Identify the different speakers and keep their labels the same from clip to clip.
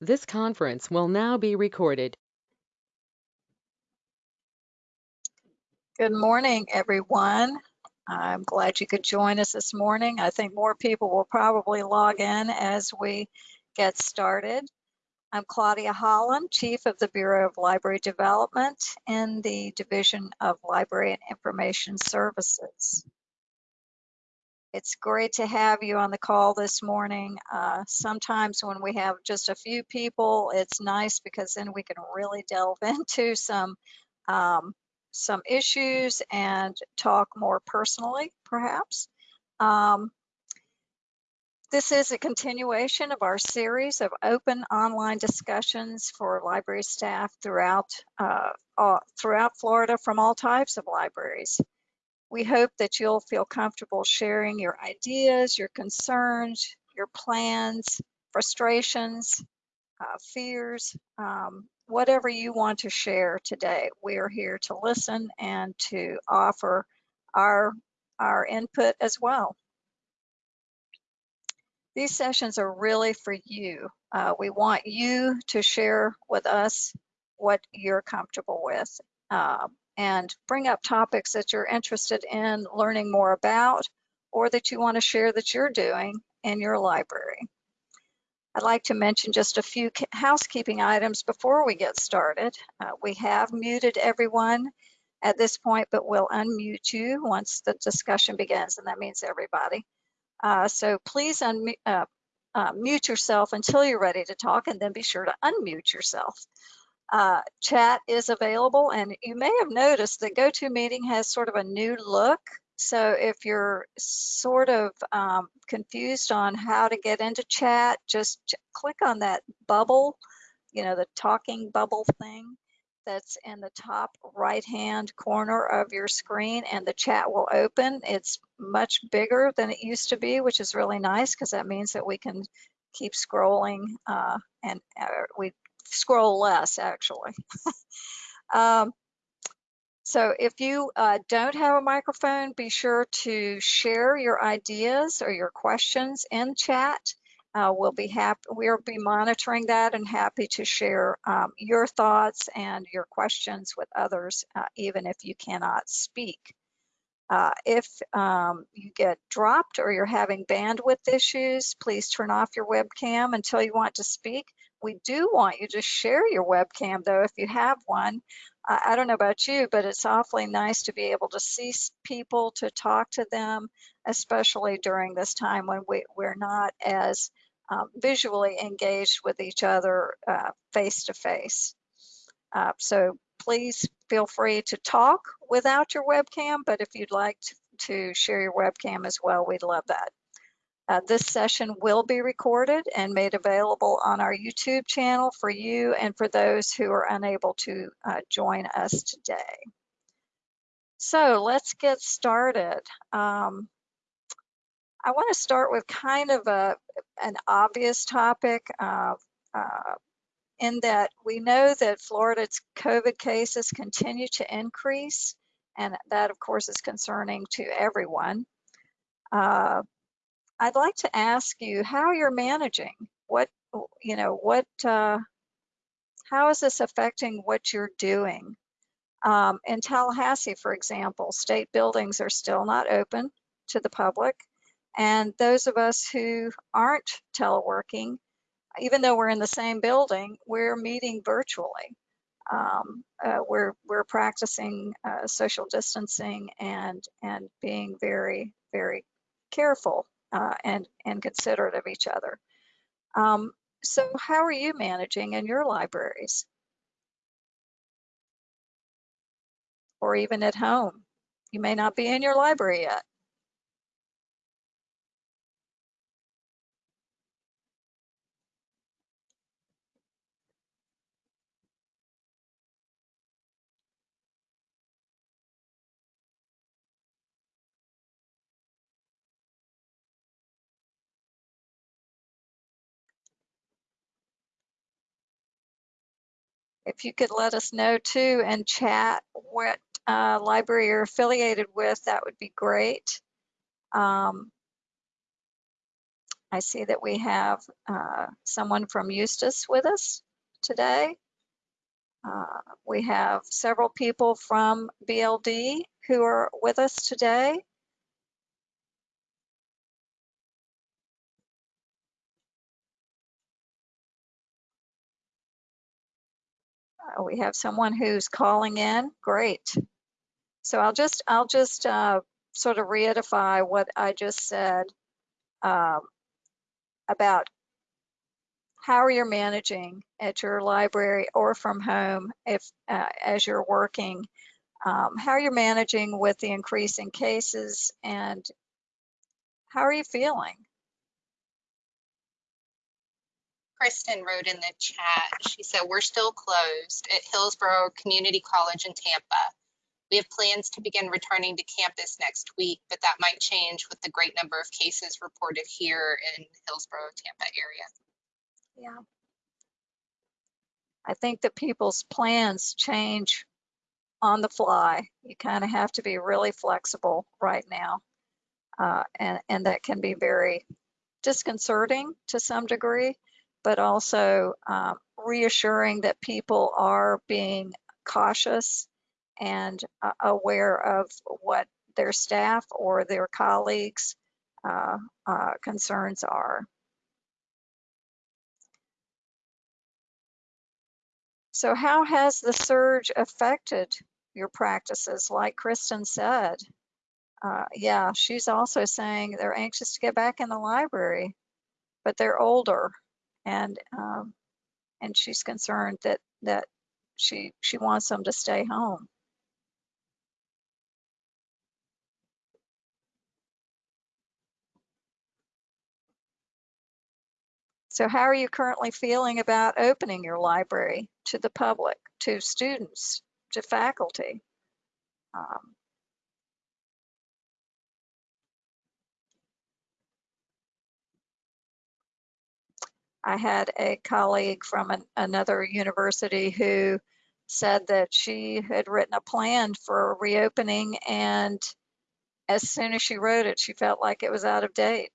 Speaker 1: This conference will now be recorded.
Speaker 2: Good morning, everyone. I'm glad you could join us this morning. I think more people will probably log in as we get started. I'm Claudia Holland, Chief of the Bureau of Library Development in the Division of Library and Information Services. It's great to have you on the call this morning. Uh, sometimes when we have just a few people, it's nice because then we can really delve into some um, some issues and talk more personally, perhaps. Um, this is a continuation of our series of open online discussions for library staff throughout uh, throughout Florida from all types of libraries. We hope that you'll feel comfortable sharing your ideas, your concerns, your plans, frustrations, uh, fears, um, whatever you want to share today. We are here to listen and to offer our, our input as well. These sessions are really for you. Uh, we want you to share with us what you're comfortable with. Uh, and bring up topics that you're interested in learning more about or that you want to share that you're doing in your library. I'd like to mention just a few housekeeping items before we get started. Uh, we have muted everyone at this point, but we'll unmute you once the discussion begins, and that means everybody. Uh, so please unmute uh, uh, mute yourself until you're ready to talk, and then be sure to unmute yourself. Uh, chat is available and you may have noticed that GoToMeeting has sort of a new look. So if you're sort of um, confused on how to get into chat, just click on that bubble, you know, the talking bubble thing that's in the top right hand corner of your screen and the chat will open. It's much bigger than it used to be, which is really nice because that means that we can keep scrolling uh, and uh, we scroll less actually. um, so if you uh, don't have a microphone, be sure to share your ideas or your questions in chat. Uh, we'll be happy, we'll be monitoring that and happy to share um, your thoughts and your questions with others, uh, even if you cannot speak. Uh, if um, you get dropped or you're having bandwidth issues, please turn off your webcam until you want to speak. We do want you to share your webcam though if you have one. Uh, I don't know about you, but it's awfully nice to be able to see people, to talk to them, especially during this time when we, we're not as um, visually engaged with each other uh, face to face. Uh, so please feel free to talk without your webcam, but if you'd like to, share your webcam as well, we'd love that. Uh, this session will be recorded and made available on our YouTube channel for you and for those who are unable to uh, join us today. So let's get started. Um, I want to start with kind of a, an obvious topic. Uh, uh, in that we know that Florida's COVID cases continue to increase, and that, of course, is concerning to everyone. Uh, I'd like to ask you how you're managing. What, you know, what, uh, how is this affecting what you're doing? Um, in Tallahassee, for example, state buildings are still not open to the public. And those of us who aren't teleworking even though we're in the same building, we're meeting virtually. Um, uh, we're we're practicing uh, social distancing and and being very very careful uh, and and considerate of each other. Um, so how are you managing in your libraries, or even at home? You may not be in your library yet. If you could let us know too and chat what uh, library you're affiliated with, that would be great. Um, I see that we have uh, someone from Eustis with us today. Uh, we have several people from BLD who are with us today. We have someone who's calling in. Great. So I'll just I'll just uh, sort of reedify what I just said um, about how are you're managing at your library or from home if uh, as you're working, um, how you're managing with the increase in cases and how are you feeling?
Speaker 3: Kristen wrote in the chat, she said, we're still closed at Hillsborough Community College in Tampa. We have plans to begin returning to campus next week, but that might change with the great number of cases reported here in Hillsborough, Tampa area.
Speaker 2: Yeah. I think that people's plans change on the fly. You kind of have to be really flexible right now. Uh, and, and that can be very disconcerting to some degree, but also um, reassuring that people are being cautious and uh, aware of what their staff or their colleagues' uh, uh, concerns are. So how has the surge affected your practices? Like Kristen said, uh, yeah, she's also saying they're anxious to get back in the library, but they're older, and um, and she's concerned that that she she wants them to stay home. So how are you currently feeling about opening your library to the public, to students, to faculty? Um, I had a colleague from an, another university who said that she had written a plan for reopening and as soon as she wrote it, she felt like it was out of date.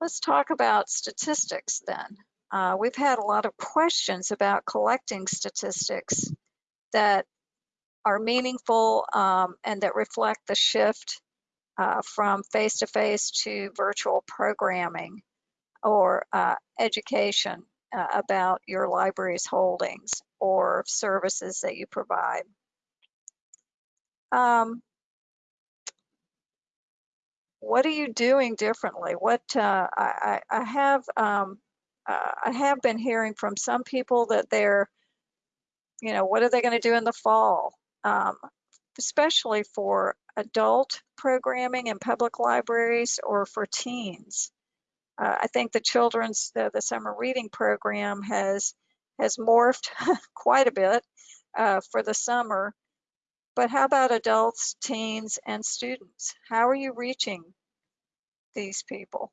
Speaker 2: Let's talk about statistics then. Uh, we've had a lot of questions about collecting statistics that are meaningful um, and that reflect the shift uh, from face-to-face -to, -face to virtual programming or uh, education uh, about your library's holdings or services that you provide. Um, what are you doing differently? What uh, I, I, have um, uh, I have been hearing from some people that they're, you know, what are they going to do in the fall, um, especially for adult programming in public libraries or for teens. Uh, I think the children's the, the, summer reading program has has morphed quite a bit uh, for the summer but how about adults, teens, and students? How are you reaching these people?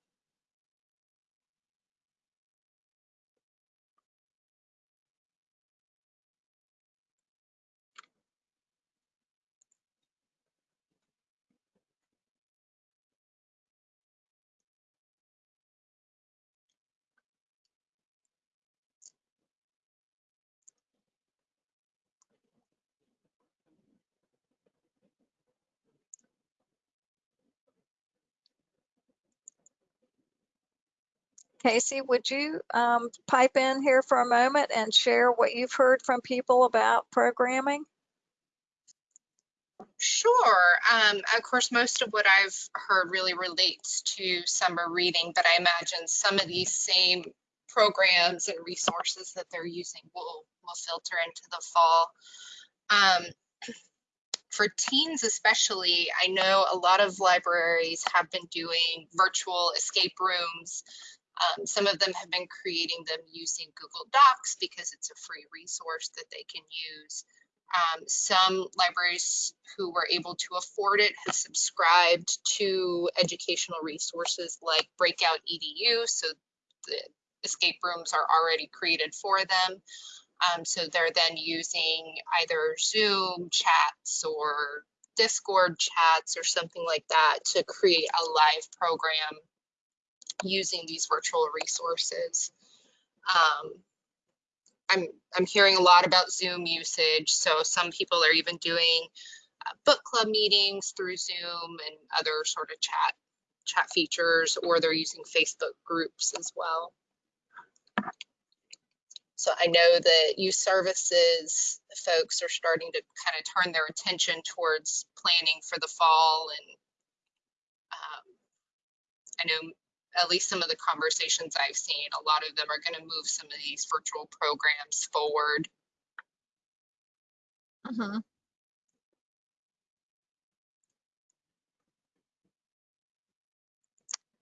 Speaker 2: Casey, would you um, pipe in here for a moment and share what you've heard from people about programming?
Speaker 3: Sure. Um, of course, most of what I've heard really relates to summer reading, but I imagine some of these same programs and resources that they're using will, will filter into the fall. Um, for teens especially, I know a lot of libraries have been doing virtual escape rooms. Um, some of them have been creating them using Google Docs because it's a free resource that they can use. Um, some libraries who were able to afford it have subscribed to educational resources like Breakout EDU, so the escape rooms are already created for them. Um, so they're then using either Zoom chats or Discord chats or something like that to create a live program using these virtual resources. Um, I'm, I'm hearing a lot about Zoom usage. So some people are even doing uh, book club meetings through Zoom and other sort of chat chat features, or they're using Facebook groups as well. So I know that youth services folks are starting to kind of turn their attention towards planning for the fall. And um, I know at least some of the conversations I've seen, a lot of them are going to move some of these virtual programs forward.
Speaker 2: Mhm.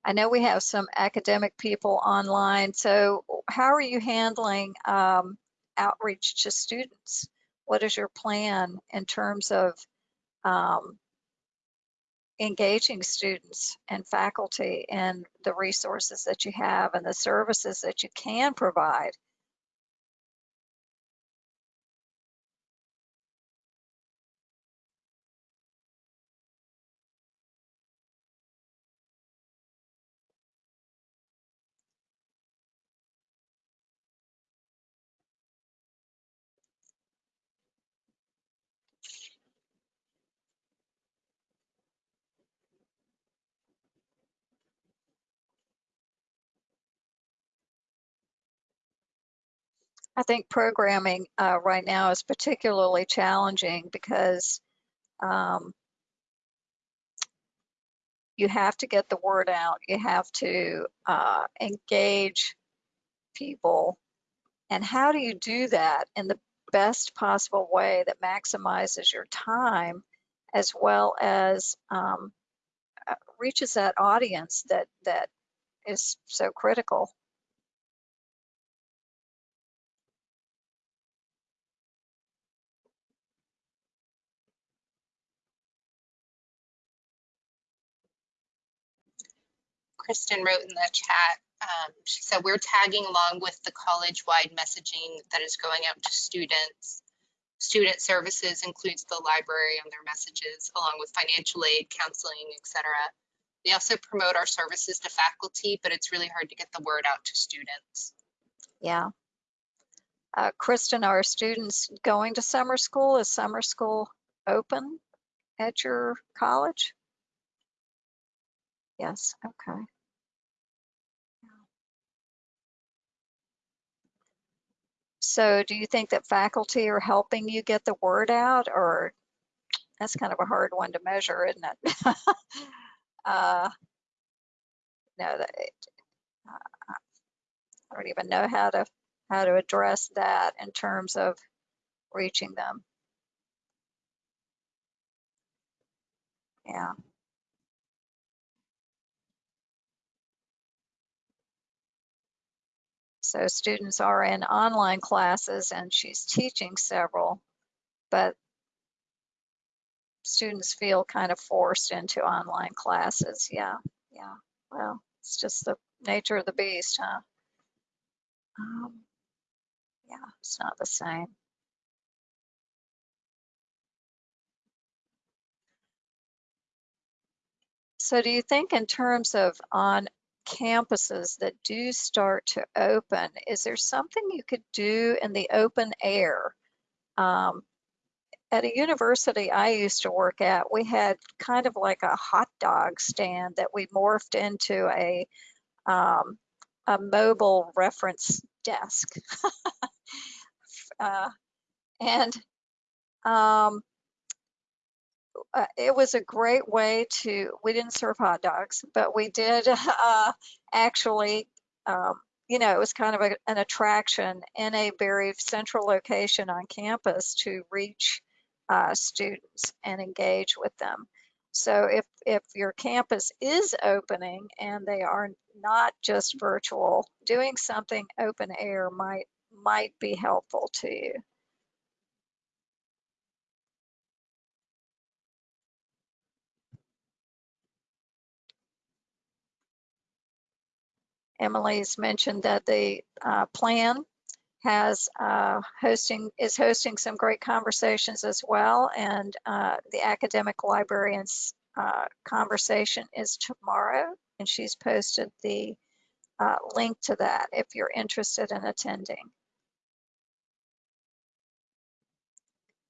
Speaker 2: I know we have some academic people online, so how are you handling um, outreach to students? What is your plan in terms of um, engaging students and faculty in the resources that you have and the services that you can provide? I think programming uh, right now is particularly challenging because um, you have to get the word out. You have to uh, engage people. And how do you do that in the best possible way that maximizes your time as well as um, uh, reaches that audience that that is so critical?
Speaker 3: Kristen wrote in the chat, um, she said, we're tagging along with the college-wide messaging that is going out to students. Student services includes the library on their messages, along with financial aid, counseling, etc. We also promote our services to faculty, but it's really hard to get the word out to students.
Speaker 2: Yeah. Uh, Kristen, are students going to summer school? Is summer school open at your college? Yes, okay. So do you think that faculty are helping you get the word out or that's kind of a hard one to measure, isn't it? uh, no, that, uh, I don't even know how to how to address that in terms of reaching them. Yeah. So students are in online classes and she's teaching several, but students feel kind of forced into online classes. Yeah, yeah. Well, it's just the nature of the beast, huh? Um, yeah, it's not the same. So do you think in terms of on campuses that do start to open, is there something you could do in the open air? Um, at a university I used to work at, we had kind of like a hot dog stand that we morphed into a um, a mobile reference desk. uh, and um, uh, it was a great way to, we didn't serve hot dogs, but we did uh, actually, um, you know, it was kind of a, an attraction in a very central location on campus to reach uh, students and engage with them. So if, if your campus is opening and they are not just virtual, doing something open air might, might be helpful to you. Emily's mentioned that the uh, plan has uh, hosting is hosting some great conversations as well, and uh, the academic librarians uh, conversation is tomorrow, and she's posted the uh, link to that if you're interested in attending.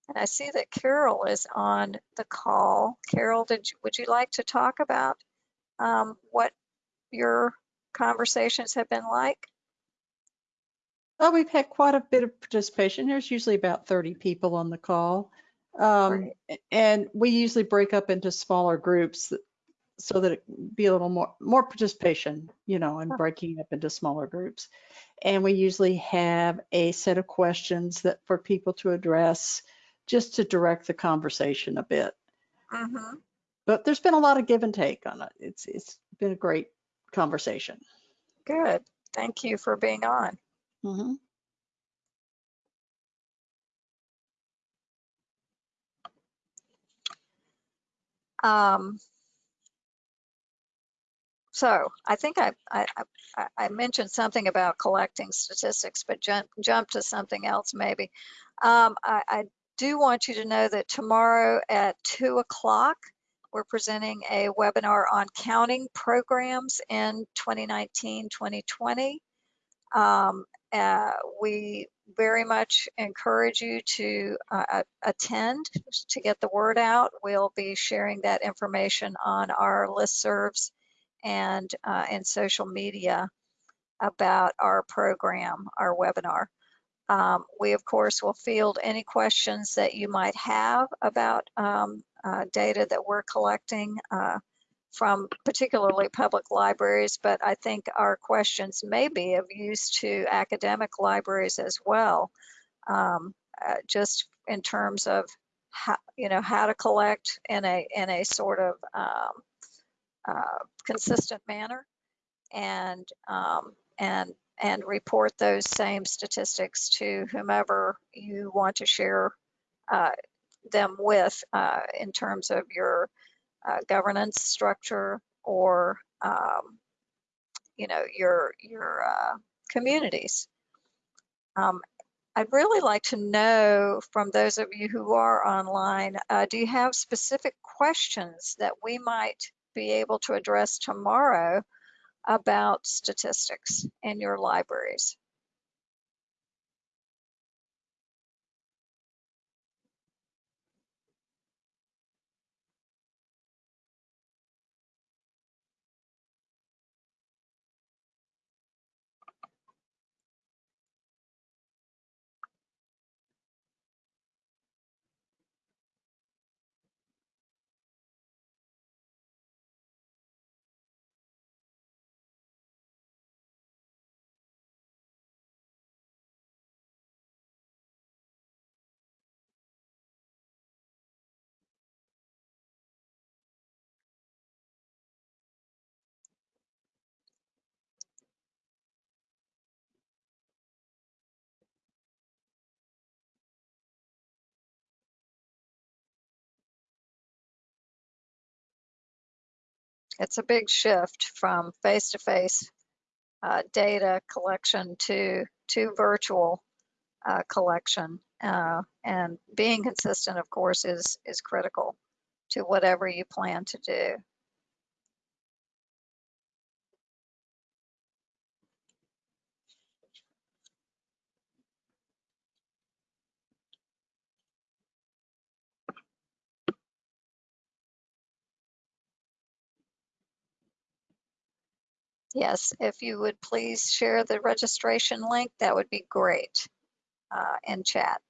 Speaker 2: And I see that Carol is on the call. Carol, did you, would you like to talk about um, what your conversations have been like?
Speaker 4: Well, we've had quite a bit of participation. There's usually about 30 people on the call. Um, and we usually break up into smaller groups so that it be a little more, more participation, you know, and breaking up into smaller groups. And we usually have a set of questions that for people to address just to direct the conversation a bit.
Speaker 2: Mm-hmm.
Speaker 4: But there's been a lot of give and take on it. It's, it's been a great conversation.
Speaker 2: Good. Thank you for being on.
Speaker 4: Mhm.
Speaker 2: Um, so I think I, I, I, I mentioned something about collecting statistics, but jump, jump to something else maybe. Um, I, I do want you to know that tomorrow at two o'clock, we're presenting a webinar on counting programs in 2019, 2020. Um, uh, we very much encourage you to uh, attend to get the word out. We'll be sharing that information on our listservs and uh, in social media about our program, our webinar. Um, we, of course, will field any questions that you might have about um, uh, data that we're collecting uh, from particularly public libraries, but I think our questions may be of use to academic libraries as well, um, uh, just in terms of how, you know, how to collect in a, in a sort of um, uh, consistent manner. And, um, and, and report those same statistics to whomever you want to share uh, them with uh, in terms of your uh, governance structure or um, you know your your uh, communities. Um, I'd really like to know from those of you who are online, uh, do you have specific questions that we might be able to address tomorrow about statistics in your libraries? It's a big shift from face-to-face uh, data collection to to virtual uh, collection. Uh, and being consistent, of course, is is critical to whatever you plan to do. Yes, if you would please share the registration link, that would be great uh, in chat.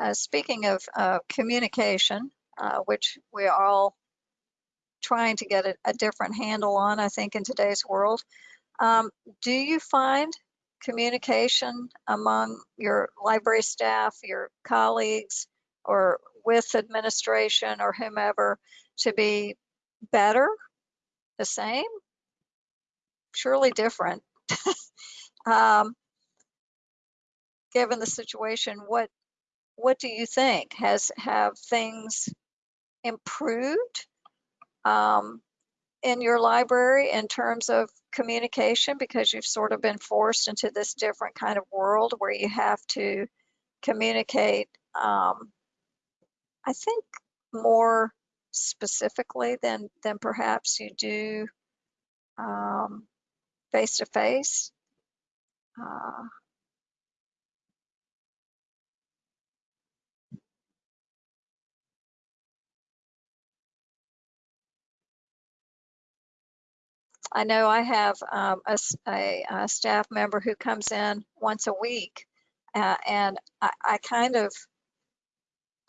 Speaker 2: Uh, speaking of uh, communication, uh, which we are all trying to get a, a different handle on, I think, in today's world. Um, do you find communication among your library staff, your colleagues, or with administration or whomever to be better, the same? Surely different. um, given the situation, what what do you think? Has have things improved um, in your library in terms of communication because you've sort of been forced into this different kind of world where you have to communicate, um, I think, more specifically than than perhaps you do um, face to face. Uh, I know I have um, a, a- a staff member who comes in once a week, uh, and I, I kind of,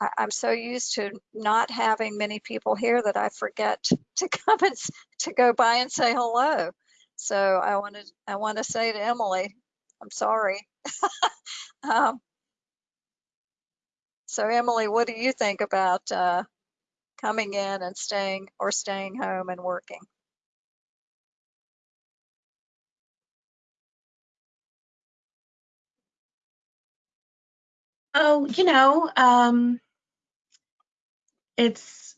Speaker 2: I, I'm so used to not having many people here that I forget to come and to go by and say hello. So I wanted, I want to say to Emily, I'm sorry. um, so Emily, what do you think about uh, coming in and staying or staying home and working?
Speaker 5: Oh, you know, um, it's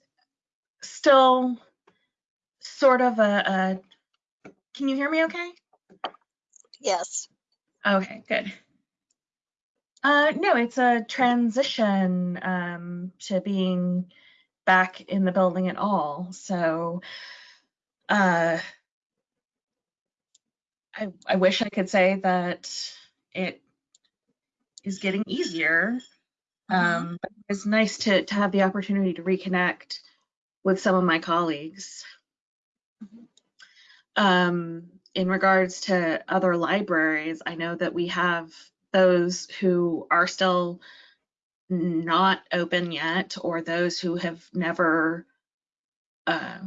Speaker 5: still sort of a, a, can you hear me okay?
Speaker 2: Yes.
Speaker 5: Okay, good. Uh, no, it's a transition um, to being back in the building at all. So uh, I, I wish I could say that it is getting easier.
Speaker 2: Mhm.
Speaker 5: Um, but it's nice to, to have the opportunity to reconnect with some of my colleagues. Um, in regards to other libraries, I know that we have those who are still not open yet, or those who have never uh,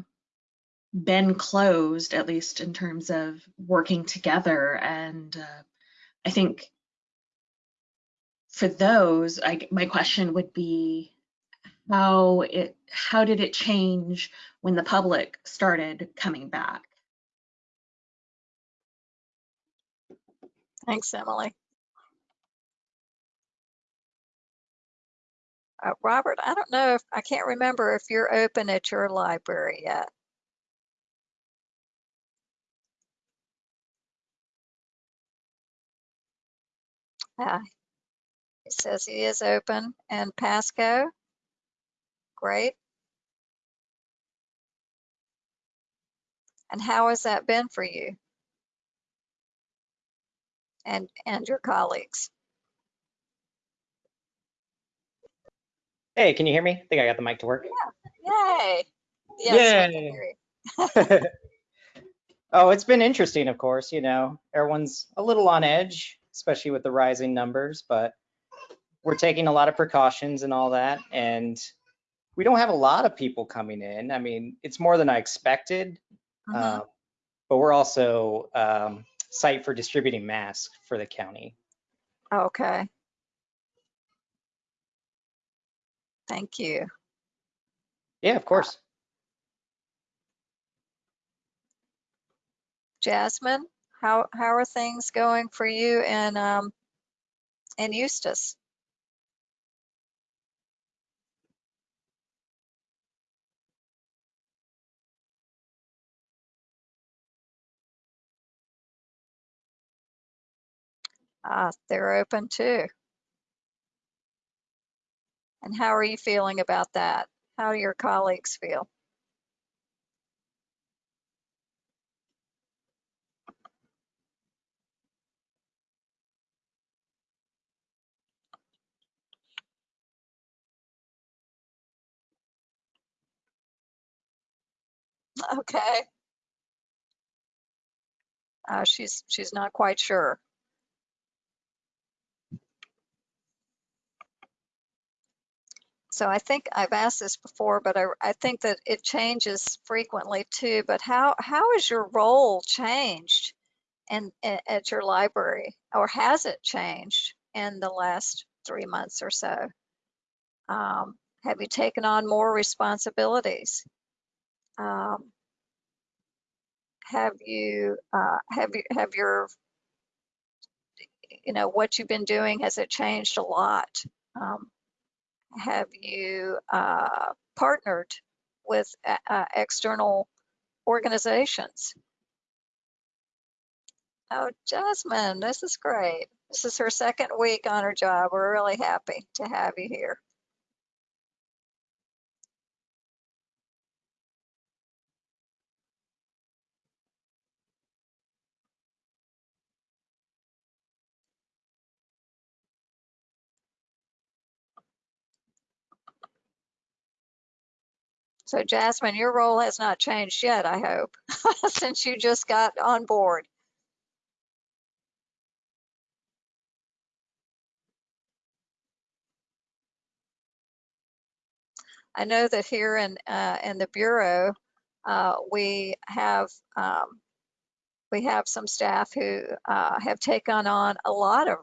Speaker 5: been closed, at least in terms of working together. And uh, I think for those, I, my question would be how it how did it change when the public started coming back?
Speaker 2: Thanks, Emily. Uh, Robert, I don't know if, I can't remember if you're open at your library yet. Ah, He says he is open. And Pasco? Great. And how has that been for you? And, and your colleagues?
Speaker 6: Hey, can you hear me? I think I got the mic to work.
Speaker 2: Yay! Yes,
Speaker 6: Yay. oh, it's been interesting, of course. You know, everyone's a little on edge, especially with the rising numbers, but we're taking a lot of precautions and all that. And we don't have a lot of people coming in. I mean, it's more than I expected, um, but we're also um, site for distributing masks for the county.
Speaker 2: Okay. Thank you.
Speaker 6: Yeah, of course.
Speaker 2: Jasmine, how, how are things going for you in, um, in Eustis? Ah, they're open too. And how are you feeling about that? How do your colleagues feel? Okay. Uh, she's she's not quite sure. So I think I've asked this before, but I, I think that it changes frequently too. But how, how has your role changed in, a- at your library? Or has it changed in the last three months or so? Um, have you taken on more responsibilities? Um, have you, uh, have you, have your, you know, what you've been doing, has it changed a lot? Um, have you uh, partnered with uh, uh, external organizations? Oh, Jasmine, this is great. This is her second week on her job. We're really happy to have you here. So Jasmine, your role has not changed yet, I hope, since you just got on board. I know that here in, uh, in the Bureau, uh, we have, um, we have some staff who, uh, have taken on a lot of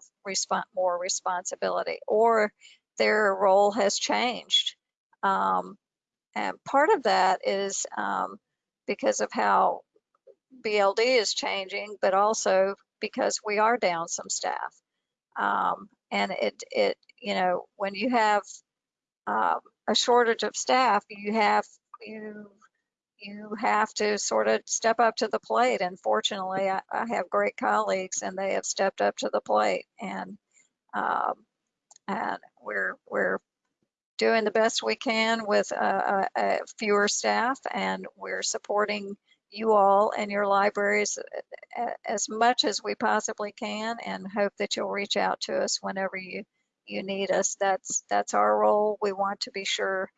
Speaker 2: more responsibility or their role has changed. Um, and part of that is, um, because of how BLD is changing, but also because we are down some staff. Um, and it, it, you know, when you have, um, a shortage of staff, you have, you, you have to sort of step up to the plate. And fortunately, I, I have great colleagues and they have stepped up to the plate and, um, and we're, we're doing the best we can with uh, uh, uh, fewer staff and we're supporting you all and your libraries uh, as much as we possibly can and hope that you'll reach out to us whenever you you need us. That's that's our role. We want to be sure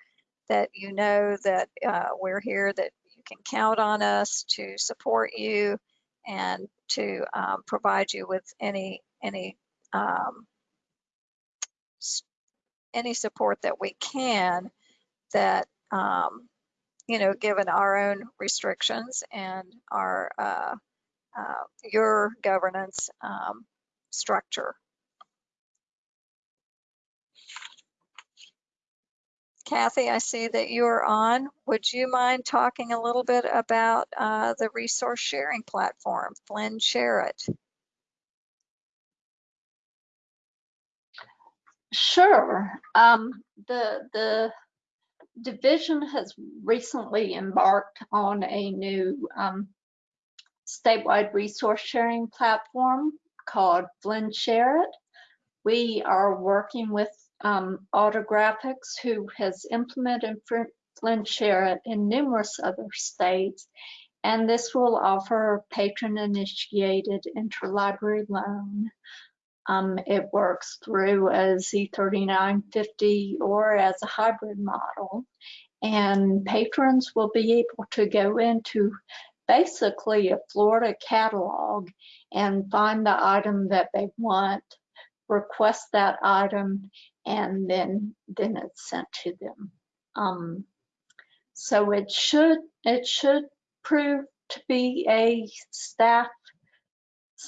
Speaker 2: that you know that uh, we're here that you can count on us to support you and to um, provide you with any any um, any support that we can that um, you know given our own restrictions and our uh, uh, your governance um, structure Kathy, I see that you're on. Would you mind talking a little bit about uh, the resource sharing platform, FLIN SHAREit?
Speaker 7: Sure. Um, the the division has recently embarked on a new um, statewide resource sharing platform called FLIN SHAREit. We are working with um, Autographics, who has implemented FLIN SHAREit in numerous other states, and this will offer patron-initiated interlibrary loan. Um, it works through a Z3950 or as a hybrid model, and patrons will be able to go into basically a Florida catalog and find the item that they want, request that item, and then then it's sent to them. Um, so it should it should prove to be a staff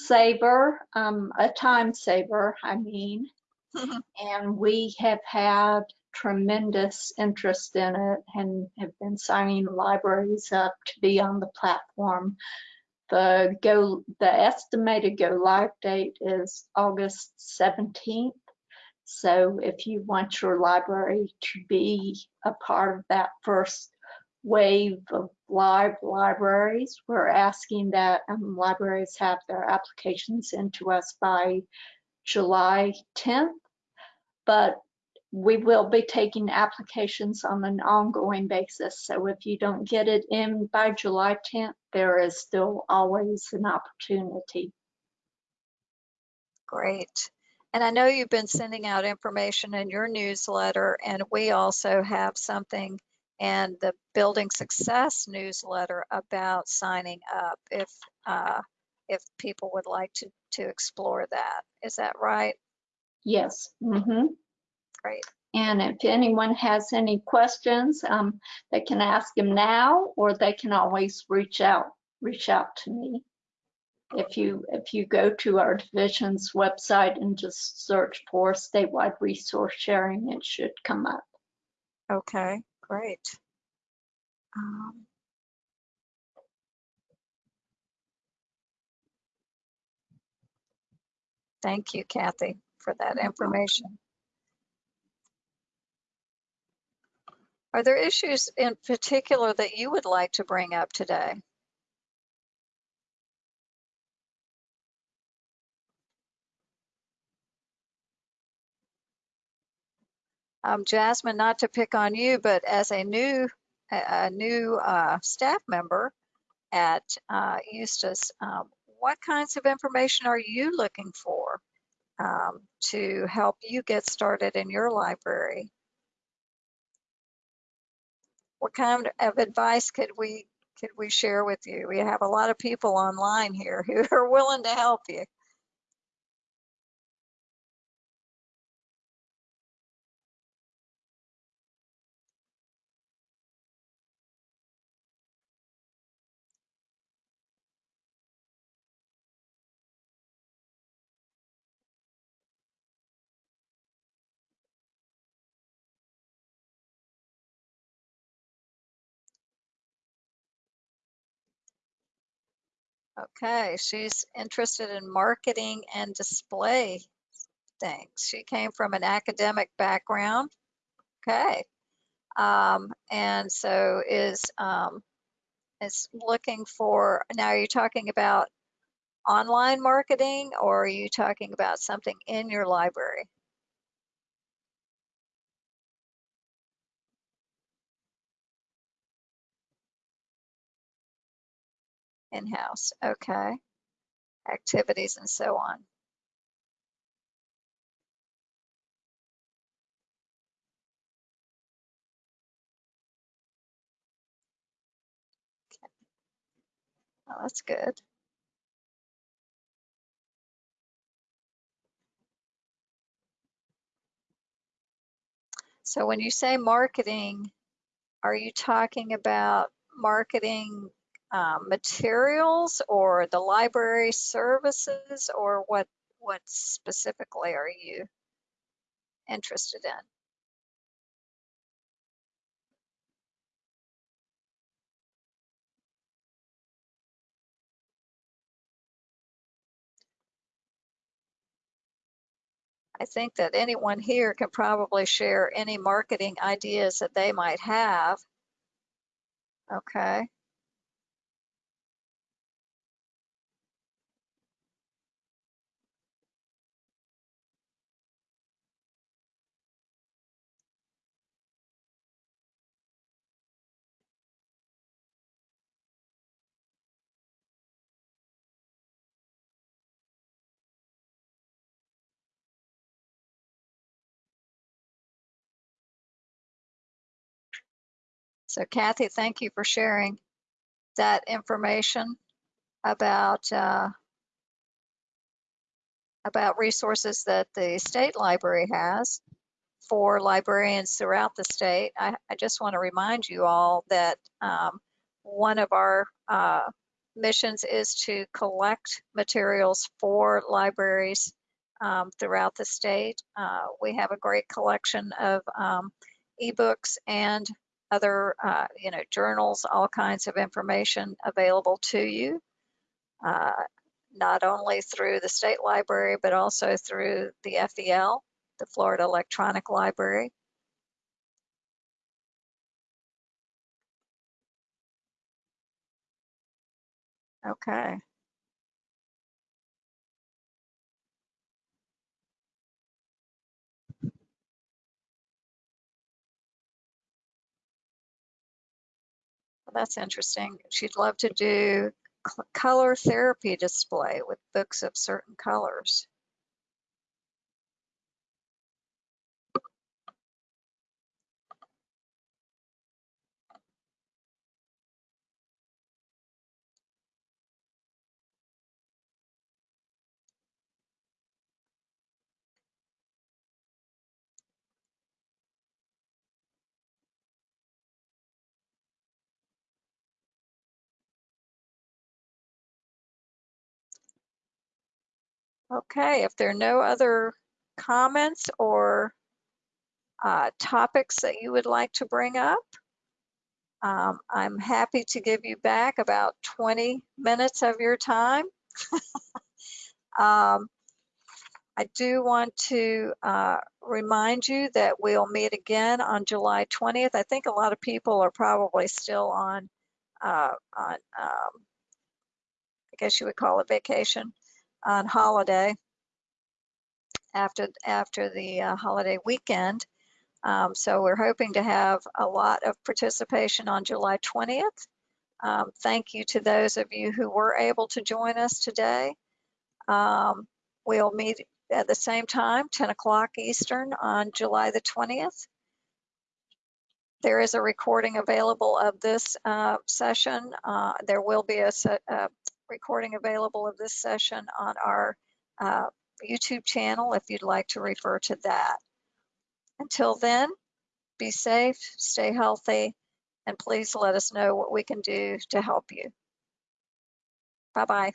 Speaker 7: saver, um, a time saver, I mean. and we have had tremendous interest in it and have been signing libraries up to be on the platform. The go the estimated go live date is August 17th. So if you want your library to be a part of that first wave of live libraries, we're asking that um, libraries have their applications into us by July 10th. But we will be taking applications on an ongoing basis. So if you don't get it in by July 10th, there is still always an opportunity.
Speaker 2: Great. And I know you've been sending out information in your newsletter, and we also have something in the Building Success newsletter about signing up if uh, if people would like to to explore that. Is that right?
Speaker 7: Yes. Mm -hmm.
Speaker 2: Great.
Speaker 7: And if anyone has any questions, um, they can ask him now, or they can always reach out, reach out to me. If you, if you go to our division's website and just search for statewide resource sharing, it should come up.
Speaker 2: Okay, great. Um, Thank you, Kathy, for that information. Are there issues in particular that you would like to bring up today? Um, Jasmine, not to pick on you, but as a new, a, new uh, staff member at uh, Eustis, um, what kinds of information are you looking for um, to help you get started in your library? What kind of advice could we could we share with you? We have a lot of people online here who are willing to help you. Okay, she's interested in marketing and display things. She came from an academic background. Okay. Um, and so is um, is looking for now are you talking about online marketing or are you talking about something in your library? In-house, okay. Activities and so on. Oh, that's good. So when you say marketing, are you talking about marketing um, materials or the library services or what what specifically are you interested in? I think that anyone here can probably share any marketing ideas that they might have. Okay. So Kathy, thank you for sharing that information about uh, about resources that the state library has for librarians throughout the state. I, I just want to remind you all that um, one of our uh, missions is to collect materials for libraries um, throughout the state. Uh, we have a great collection of um, ebooks and other, uh, you know, journals, all kinds of information available to you, uh, not only through the state library, but also through the FEL, the Florida Electronic Library. Okay. That's interesting. She'd love to do color therapy display with books of certain colors. Okay, if there are no other comments or uh, topics that you would like to bring up, um, I'm happy to give you back about 20 minutes of your time. um, I do want to uh, remind you that we'll meet again on July 20th. I think a lot of people are probably still on, uh, on um, I guess you would call it vacation, on holiday after after the uh, holiday weekend. Um, so we're hoping to have a lot of participation on July 20th. Um, thank you to those of you who were able to join us today. Um, we'll meet at the same time, 10 o'clock Eastern on July the 20th. There is a recording available of this uh, session. Uh, there will be a, a recording available of this session on our uh, YouTube channel if you'd like to refer to that. Until then, be safe, stay healthy, and please let us know what we can do to help you. Bye-bye.